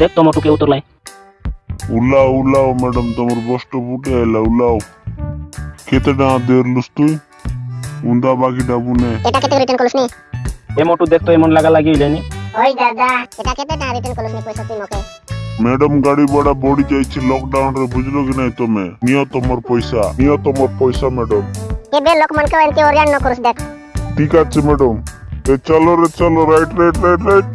দেখ তো মোটুকে উতলাই। উল্লাও উল্লাও ম্যাডাম তোমার বস্ত ফুটে এলা উল্লাও কেতে টাকা দেরলুস তুই। উন্দা বাকি ডাবুনে এটা কেটে রিটার্ন করলিস নি? এ মোটু দেখ তো এমন লাগা লাগি লেনি ওই দাদা এটা কেটে না রিটার্ন করলিস নি পয়সা তুই মকে ম্যাডাম গাড়ি ভাড়া বড়ি যাইছে লকডাউন রে বুঝলো কি নাই তুমি? নিও তোমার পয়সা নিও তোমার পয়সা ম্যাডাম। কেবে লোকমানকে এনতে ওরিয়ান ন করিস দেখ। ঠিক আছে ম্যাডাম। এ চলো রে চলো রাইট রাইট রাইট রাইট